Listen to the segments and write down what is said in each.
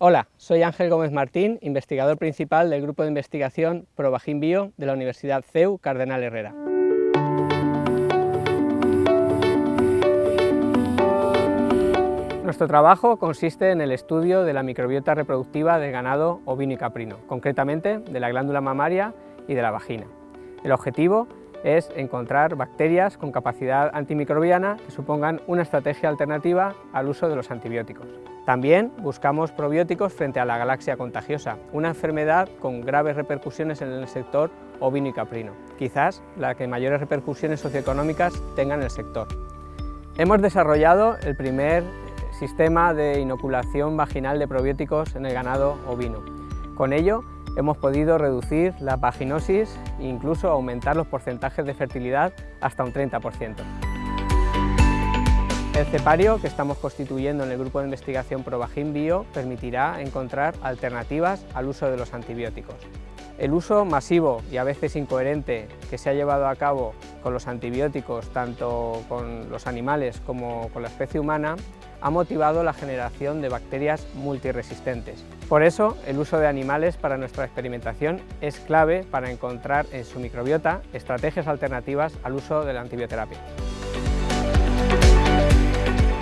Hola, soy Ángel Gómez Martín, investigador principal del Grupo de Investigación ProVagin Bio de la Universidad CEU Cardenal Herrera. Nuestro trabajo consiste en el estudio de la microbiota reproductiva del ganado ovino y caprino, concretamente de la glándula mamaria y de la vagina. El objetivo es encontrar bacterias con capacidad antimicrobiana que supongan una estrategia alternativa al uso de los antibióticos. También buscamos probióticos frente a la galaxia contagiosa, una enfermedad con graves repercusiones en el sector ovino y caprino, quizás la que mayores repercusiones socioeconómicas tenga en el sector. Hemos desarrollado el primer sistema de inoculación vaginal de probióticos en el ganado ovino. Con ello hemos podido reducir la vaginosis e incluso aumentar los porcentajes de fertilidad hasta un 30%. El cepario que estamos constituyendo en el grupo de investigación ProVagin Bio permitirá encontrar alternativas al uso de los antibióticos. El uso masivo y a veces incoherente que se ha llevado a cabo con los antibióticos, tanto con los animales como con la especie humana, ha motivado la generación de bacterias multiresistentes. Por eso, el uso de animales para nuestra experimentación es clave para encontrar en su microbiota estrategias alternativas al uso de la antibioterapia.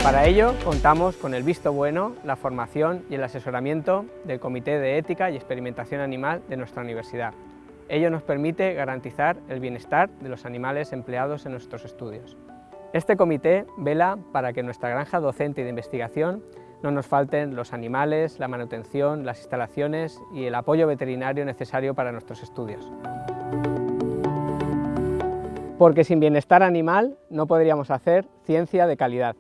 Para ello, contamos con el visto bueno, la formación y el asesoramiento del Comité de Ética y Experimentación Animal de nuestra universidad. Ello nos permite garantizar el bienestar de los animales empleados en nuestros estudios. Este comité vela para que en nuestra granja docente y de investigación no nos falten los animales, la manutención, las instalaciones y el apoyo veterinario necesario para nuestros estudios. Porque sin bienestar animal no podríamos hacer ciencia de calidad.